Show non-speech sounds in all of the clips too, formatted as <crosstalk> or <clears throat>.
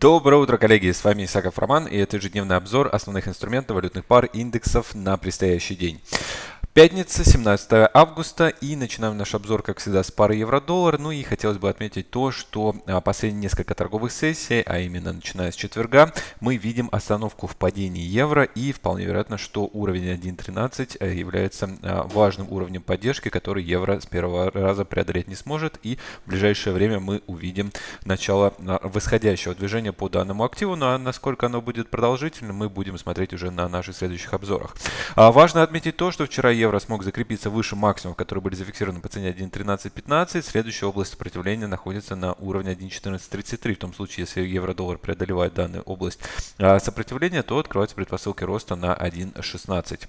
Доброе утро, коллеги! С вами Исаков Роман и это ежедневный обзор основных инструментов валютных пар индексов на предстоящий день. Пятница, 17 августа, и начинаем наш обзор, как всегда, с пары евро-доллар. Ну и хотелось бы отметить то, что а, последние несколько торговых сессий, а именно начиная с четверга, мы видим остановку в падении евро, и вполне вероятно, что уровень 1.13 э, является а, важным уровнем поддержки, который евро с первого раза преодолеть не сможет, и в ближайшее время мы увидим начало а, восходящего движения по данному активу, ну а насколько оно будет продолжительным, мы будем смотреть уже на наших следующих обзорах. Важно отметить то, что вчера евро евро смог закрепиться выше максимумов, которые были зафиксированы по цене 1.1315. Следующая область сопротивления находится на уровне 1.1433. В том случае, если евро-доллар преодолевает данную область а, сопротивления, то открываются предпосылки роста на 1.16.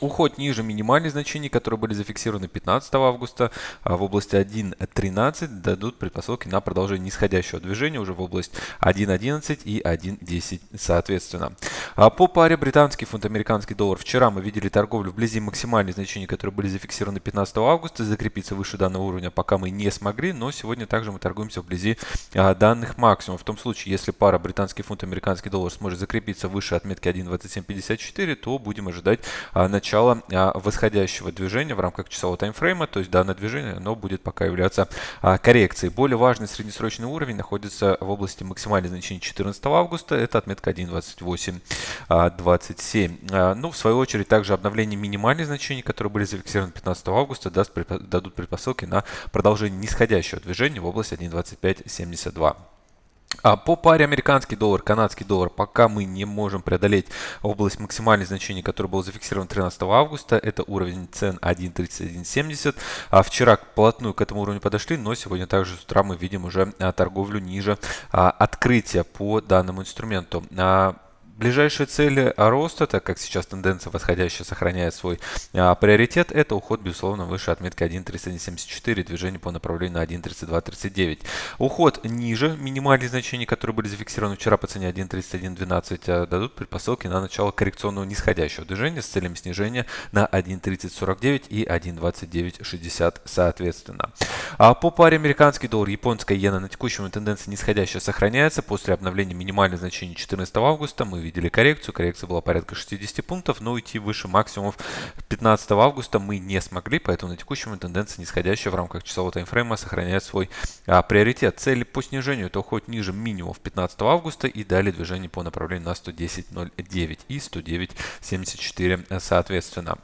Уход ниже минимальных значений, которые были зафиксированы 15 августа а в области 1.13 дадут предпосылки на продолжение нисходящего движения уже в область 1.11 и 1.10 соответственно. А по паре британский фунт, американский доллар. Вчера мы видели торговлю вблизи максимальных значений, которые были зафиксированы 15 августа. Закрепиться выше данного уровня пока мы не смогли, но сегодня также мы торгуемся вблизи а, данных максимумов. В том случае, если пара британский фунт, американский доллар сможет закрепиться выше отметки 1.2754, то будем ожидать а, начала а, восходящего движения в рамках часового таймфрейма. То есть данное движение оно будет пока являться а, коррекцией. Более важный среднесрочный уровень находится в области максимальных значений 14 августа. Это отметка 1.28. 27. А, ну, в свою очередь, также обновление минимальных значений, которые были зафиксированы 15 августа, даст, дадут предпосылки на продолжение нисходящего движения в области 1.2572. А по паре американский доллар, канадский доллар, пока мы не можем преодолеть область максимальных значений, который был зафиксирован 13 августа, это уровень цен 1.3170. А вчера плотную к этому уровню подошли, но сегодня также с утра мы видим уже а, торговлю ниже а, открытия по данному инструменту. Ближайшие цели роста, так как сейчас тенденция восходящая сохраняет свой а, приоритет, это уход, безусловно, выше отметки 1.3174, движение по направлению на 1.3239. Уход ниже минимальных значений, которые были зафиксированы вчера по цене 1.3112, а, дадут предпосылки на начало коррекционного нисходящего движения с целями снижения на 1.3049 и 1.2960 соответственно. А по паре американский доллар, японская иена на текущем тенденция нисходящая сохраняется. После обновления минимальных значений 14 августа мы видели коррекцию. Коррекция была порядка 60 пунктов, но уйти выше максимумов 15 августа мы не смогли, поэтому на текущем тенденция нисходящая в рамках часового таймфрейма сохраняет свой а, приоритет. Цели по снижению это уход ниже минимумов 15 августа и далее движение по направлению на 110.09 и 109.74 соответственно.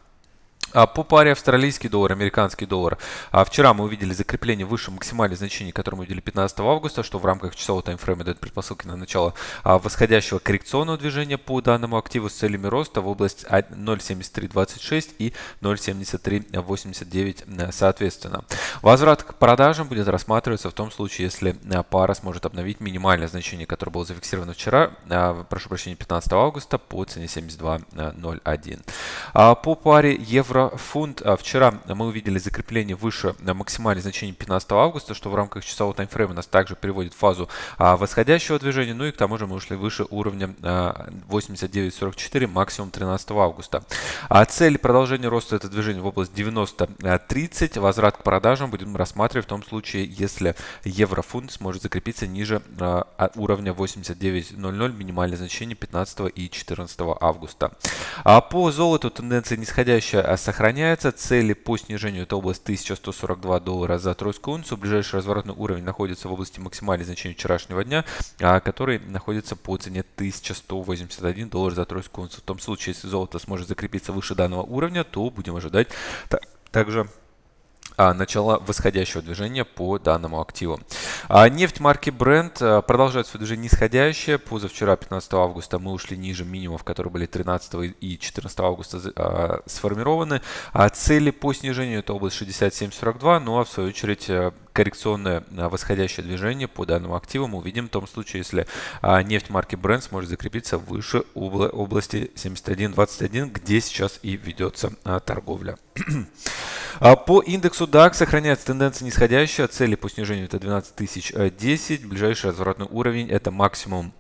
А по паре австралийский доллар, американский доллар. А вчера мы увидели закрепление выше максимальных значений, которые мы видели 15 августа, что в рамках часового таймфрейма дает предпосылки на начало а, восходящего коррекционного движения по данному активу с целями роста в область 0.7326 и 0.7389 э, соответственно. Возврат к продажам будет рассматриваться в том случае, если э, пара сможет обновить минимальное значение, которое было зафиксировано вчера, э, прошу прощения, 15 августа по цене 72.01. А по паре евро евро-фунт. А вчера мы увидели закрепление выше максимальных значений 15 августа, что в рамках часового таймфрейма нас также приводит в фазу а, восходящего движения. Ну и к тому же мы ушли выше уровня 89.44, а, максимум 13 августа. А цель продолжения роста это движение в область 90.30. Возврат к продажам будем рассматривать в том случае, если евро-фунт сможет закрепиться ниже уровня 89.00, минимальное значение 15 и 14 августа. А по золоту тенденция нисходящая сохраняется. Цели по снижению это область 1142 доллара за тройскую унцию. Ближайший разворотный уровень находится в области максимальной значения вчерашнего дня, а, который находится по цене 1181 доллар за тройскую унцию. В том случае, если золото сможет закрепиться выше данного уровня, то будем ожидать также а, начала восходящего движения по данному активу. А, нефть марки Brent а, продолжает свое движение нисходящее. Позавчера, 15 августа, мы ушли ниже минимумов, которые были 13 и 14 августа а, сформированы. А цели по снижению это область 67.42, ну а в свою очередь а, коррекционное а, восходящее движение по данному активу мы увидим в том случае, если а, нефть марки Brent сможет закрепиться выше области 71.21, где сейчас и ведется а, торговля. <clears throat> По индексу DAX сохраняется тенденция нисходящая. Цели по снижению это 12 тысяч 10. Ближайший разворотный уровень это максимум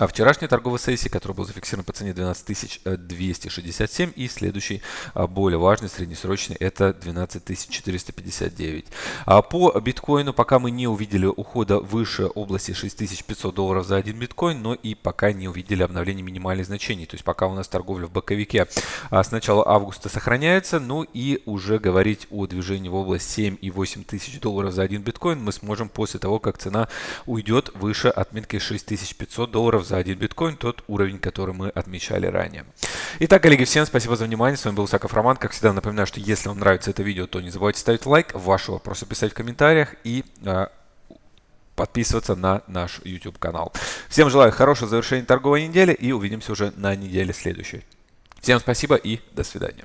А вчерашняя торговая сессия, которая была зафиксирована по цене 12267 и следующий а, более важный среднесрочный это 12459. А по биткоину пока мы не увидели ухода выше области 6500 долларов за один биткоин, но и пока не увидели обновления минимальных значений. То есть пока у нас торговля в боковике а, с начала августа сохраняется, ну и уже говорить о движении в область 7 и 8 тысяч долларов за один биткоин мы сможем после того, как цена уйдет выше отметки 6500 долларов за один биткоин, тот уровень, который мы отмечали ранее. Итак, коллеги, всем спасибо за внимание. С вами был Саков Роман. Как всегда, напоминаю, что если вам нравится это видео, то не забывайте ставить лайк, ваши вопросы писать в комментариях и а, подписываться на наш YouTube канал. Всем желаю хорошего завершения торговой недели и увидимся уже на неделе следующей. Всем спасибо и до свидания.